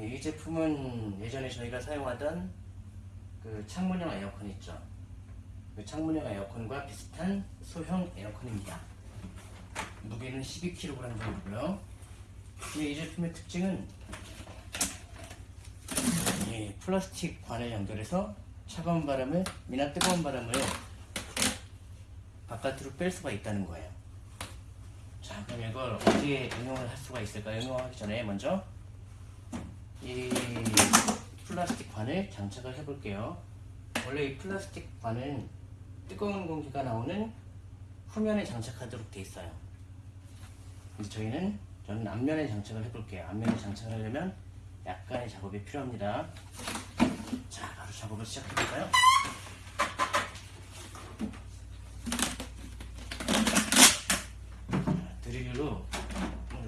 이, 이 제품은 예전에 저희가 사용하던 그 창문형 에어컨 있죠. 그 창문형 에어컨과 비슷한 소형 에어컨입니다. 무게는 12kg 정도고요. 이 제품의 특징은 이 플라스틱 관을 연결해서 차가운 바람을 미나 뜨거운 바람을 바깥으로 뺄 수가 있다는 거예요. 자, 그럼 이걸 어디에 응용을 할 수가 있을까? 응용하기 전에 먼저 이 플라스틱 관을 장착을 해볼게요. 원래 이 플라스틱 관은 뜨거운 공기가 나오는 후면에 장착하도록 돼 있어요. 근데 저희는 저는 앞면에 장착을 해볼게요. 앞면에 장착을 하려면 약간의 작업이 필요합니다. 자, 바로 작업을 시작해볼까요? 자, 드릴로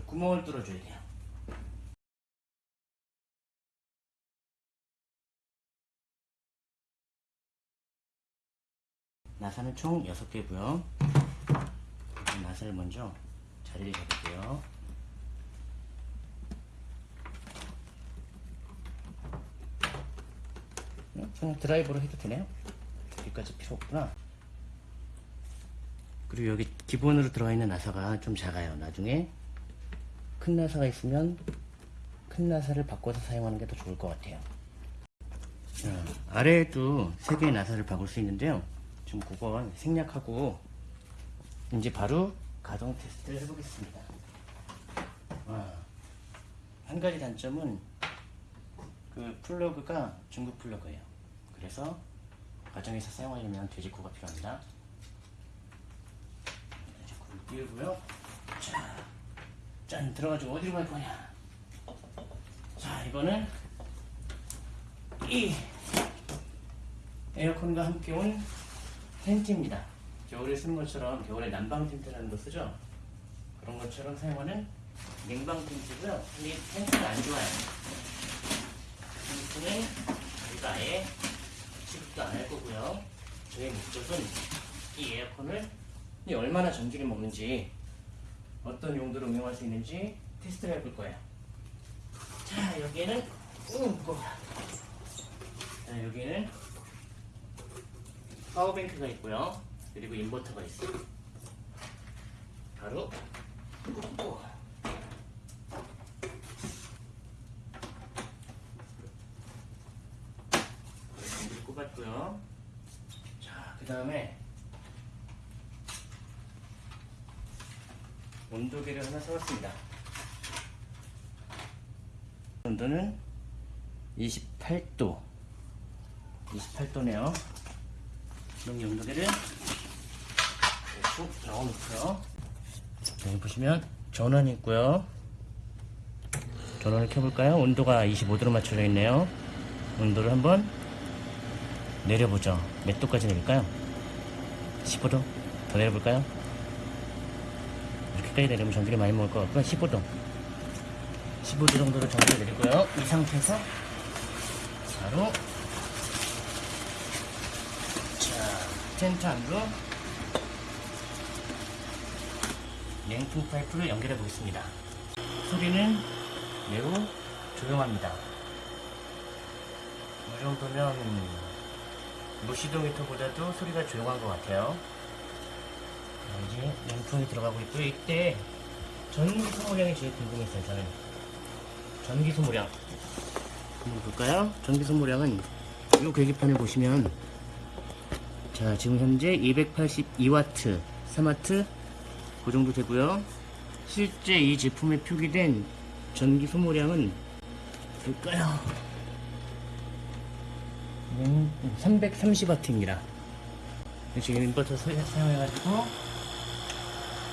구멍을 뚫어줘야 돼요. 나사는 총 6개고요. 나사를 먼저 자리를 잡을게요. 그냥 드라이버로 해도 되네요. 여기까지 필요 없구나. 그리고 여기 기본으로 들어가 있는 나사가 좀 작아요. 나중에 큰 나사가 있으면 큰 나사를 바꿔서 사용하는 게 더 좋을 것 같아요. 자, 아래에도 세 개의 나사를 바꿀 수 있는데요. 지금 그건 생략하고 이제 바로 가동 테스트를 해보겠습니다. 아, 한 가지 단점은 그 플러그가 중국 플러그예요. 그래서 가정에서 사용하려면 돼지코가 필요합니다. 돼지코를 끼우고요. 자, 짠 들어가지고 어디로 갈 거냐? 자, 이거는 이 에어컨과 함께 온 텐트입니다. 겨울에 쓰는 것처럼 겨울에 난방 텐트라는 거 쓰죠? 그런 것처럼 사용하는 냉방 텐트고요. 근데 이 텐트가 안 좋아요. 텐트는 저희가 아예 취급도 안 할 거고요. 저희 목적은 이 에어컨을 이 얼마나 전기를 먹는지 어떤 용도로 응용할 수 있는지 테스트를 해볼 거예요. 자, 여기에는 음, 무거워. 자, 여기는 파워뱅크가 있고요. 그리고 인버터가 있어요. 바로 전기를 꼽았고요. 자, 그 다음에 온도계를 하나 사왔습니다. 온도는 28도 28도네요. 여기 온도계를 쭉 넣어놓고요. 여기 보시면 전원이 있고요. 전원을 켜볼까요? 온도가 25도로 맞춰져 있네요. 온도를 한번 내려보죠. 몇 도까지 내릴까요? 15도? 더 내려볼까요? 이렇게까지 내리면 전기를 많이 먹을 것 같고요. 15도. 15도 정도로 전기를 내리고요. 이 상태에서 바로 자, 텐트 안으로 냉풍 파이프를 연결해 보겠습니다. 소리는 매우 조용합니다. 이 정도면 무시동 히터보다도 소리가 조용한 것 같아요. 자, 이제 냉풍이 들어가고 있고요. 이때 전기 소모량이 제일 궁금했어요. 저는 전기 소모량 한번 볼까요? 전기 소모량은 이 계기판을 보시면 자 지금 현재 282와트 3와트 그 정도 되고요. 실제 이 제품에 표기된 전기 소모량은 볼까요? 330와트입니다. 지금 인버터 사용해가지고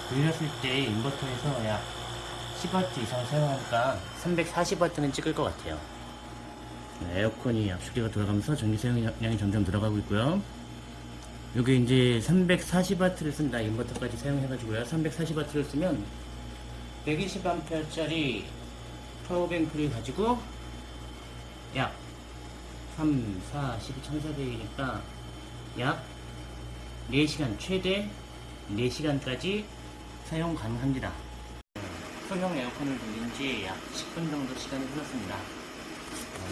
돌렸을 때 인버터에서 약 10W 이상 사용하니까 340W는 찍을 것 같아요. 네, 에어컨이 압축기가 돌아가면서 전기 사용량이 점점 늘어가고 있고요 여기 이제 340W를 쓴다 인버터까지 사용해 가지고요. 340W를 쓰면 120A짜리 파워뱅크를 가지고 약 3, 4, 12, 1400이니까 약 4시간 최대 4시간까지 사용 가능합니다. 소형 에어컨을 돌린 지 약 10분 정도 시간이 흘렀습니다.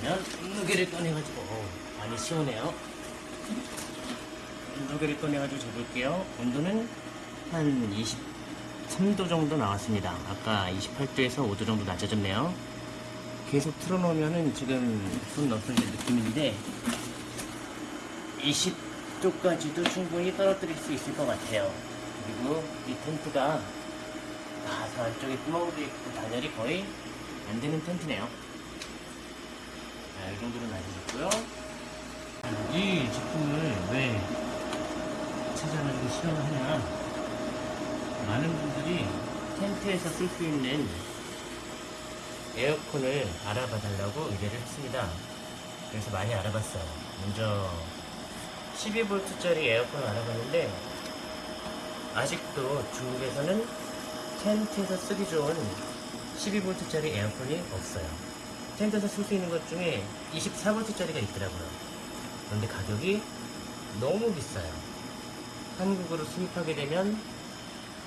그러면 무게를 꺼내가지고 어우, 많이 시원해요. 무게를 꺼내가지고 재볼게요. 온도는 한 23도 정도 나왔습니다. 아까 28도에서 5도 정도 낮아졌네요. 계속 틀어놓으면은 지금 손 없어질 느낌인데 20도까지도 충분히 떨어뜨릴 수 있을 것 같아요. 그리고 이 텐트가 다 안쪽에 구멍도 있고 단열이 거의 안 되는 텐트네요. 자, 이 정도로 낮아졌고요. 이 제품을 왜 찾아가지고 시험을 하냐. 많은 분들이 텐트에서 쓸 수 있는 에어컨을 알아봐 달라고 의뢰를 했습니다. 그래서 많이 알아봤어요. 먼저 12V짜리 에어컨을 알아봤는데 아직도 중국에서는 텐트에서 쓰기 좋은 12V짜리 에어컨이 없어요. 텐트에서 쓸 수 있는 것 중에 24V짜리가 있더라고요. 그런데 가격이 너무 비싸요. 한국으로 수입하게 되면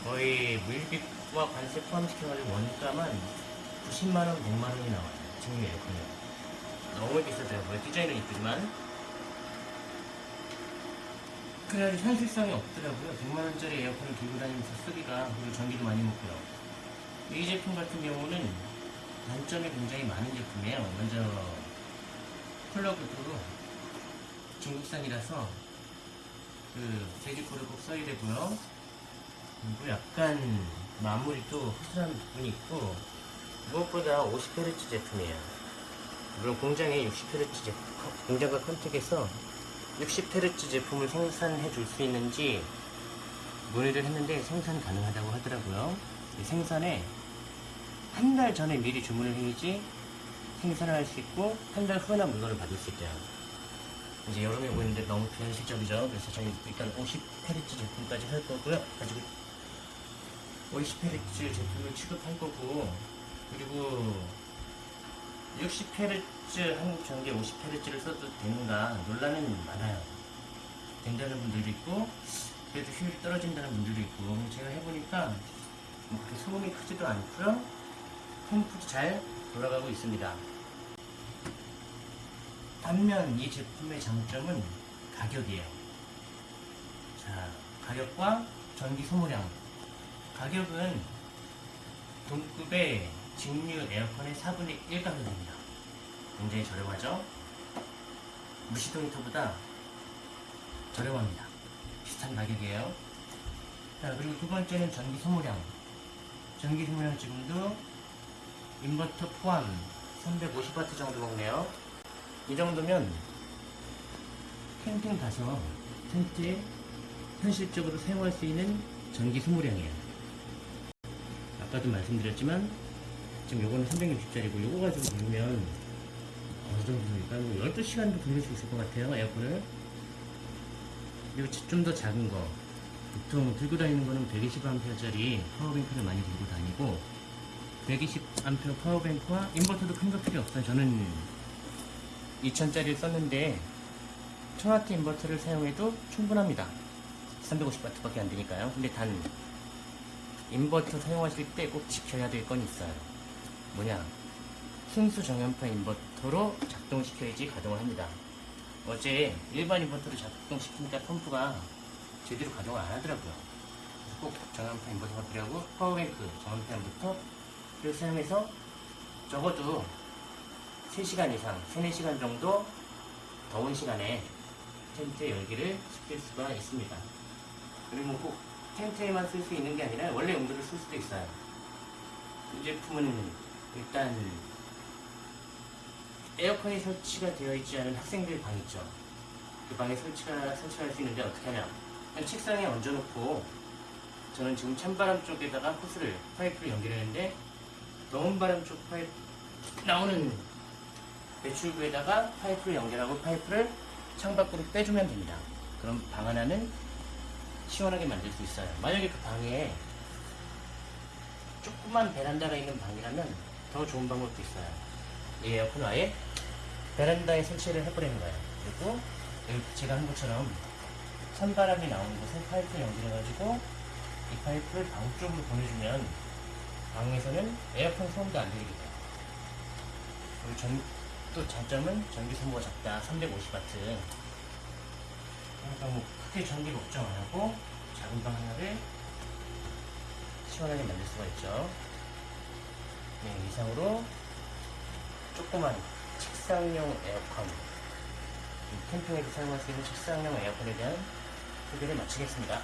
거의 물빚과 관세 포함시켜가지고 원가만 90만원, 100만원이 나와요. 지금 에어컨이. 너무 비싸더라고요. 디자인은 이쁘지만. 그래가지고 현실성이 없더라고요. 100만원짜리 에어컨을 들고 다니면서 쓰기가, 그리고 전기도 많이 먹고요. 이 제품 같은 경우는 단점이 굉장히 많은 제품이에요. 먼저, 플러그도 중국산이라서, 그, 제주코를 꼭 써야 되고요. 그리고 약간, 마무리도 허술한 부분이 있고, 무엇보다 50Hz 제품이에요. 물론 공장에 60Hz 제품, 공장과 컨택에서 60Hz 제품을 생산해 줄 수 있는지 문의를 했는데 생산 가능하다고 하더라고요. 이 생산에 한 달 전에 미리 주문을 해야지 생산을 할 수 있고 한 달 후에나 물건을 받을 수 있대요. 이제 여름에 오고 있는데 너무 비현실적이죠. 그래서 저희 일단 50Hz 제품까지 할 거고요. 가지고 50Hz 제품을 취급할 거고 그리고 60Hz 한국 전기 50Hz를 써도 되는가 논란은 많아요. 된다는 분들도 있고 그래도 효율이 떨어진다는 분들도 있고 제가 해보니까 뭐 그렇게 소음이 크지도 않고요. 펌프도 잘 돌아가고 있습니다. 반면 이 제품의 장점은 가격이에요. 자, 가격과 전기 소모량. 가격은 동급의 직류 에어컨의 4분의 1 가격입니다. 굉장히 저렴하죠? 무시동 히터보다 저렴합니다. 비슷한 가격이에요. 자, 그리고 두 번째는 전기 소모량. 전기 소모량 지금도 인버터 포함 350W 정도 먹네요. 이 정도면 캠핑 가서 텐트에 현실적으로 사용할 수 있는 전기 소모량이에요. 아까도 말씀드렸지만 지금 요거는 360짜리고 요거 가지고 돌면 어느 정도입니까? 뭐 12시간도 돌릴 수 있을 것 같아요 에어컨을 그리고 좀 더 작은 거 보통 들고 다니는 거는 120A짜리 파워뱅크를 많이 들고 다니고 120A 파워뱅크와 인버터도 큰 거 필요 없어요 저는 2000짜리를 썼는데 1000W 인버터를 사용해도 충분합니다. 350W밖에 안 되니까요. 근데 단 인버터 사용하실 때 꼭 지켜야 될 건 있어요. 뭐냐? 순수 정현파 인버터로 작동시켜야지 가동을 합니다. 어제 일반 인버터로 작동시키니까 펌프가 제대로 가동을 안 하더라고요. 꼭 정현파 인버터가 필요하고 파워뱅크 정현파 인버터를 사용해서 적어도 3시간 이상 3, 4시간 정도 더운 시간에 텐트 열기를 식힐 수가 있습니다 그리고 꼭 텐트에만 쓸 수 있는 게 아니라 원래 용도를 쓸 수도 있어요 이 제품은 일단 에어컨이 설치가 되어 있지 않은 학생들 방 있죠. 그 방에 설치가 설치할 수 있는데 어떻게 하냐? 그냥 책상에 얹어놓고 저는 지금 찬바람 쪽에다가 호스를 파이프를 연결했는데 더운 바람 쪽 파이프 나오는 배출구에다가 파이프를 연결하고 파이프를 창밖으로 빼주면 됩니다. 그럼 방 하나는 시원하게 만들 수 있어요. 만약에 그 방에 조그만 베란다가 있는 방이라면 더 좋은 방법도 있어요. 이 에어컨 아예 베란다에 설치를 해버리는 거예요. 그리고 제가 한 것처럼 찬바람이 나오는 곳에 파이프를 연결해가지고 이 파이프를 방 쪽으로 보내주면 방에서는 에어컨 소음도 안 들리게 돼요. 그리고 전, 또 장점은 전기 소모가 작다. 350W. 그러니까 뭐 크게 전기 걱정 안 하고 작은 방 하나를 시원하게 만들 수가 있죠. 네, 이상으로 조그만 책상용 에어컨, 이 캠핑에서 사용할 수 있는 책상용 에어컨에 대한 소개를 마치겠습니다.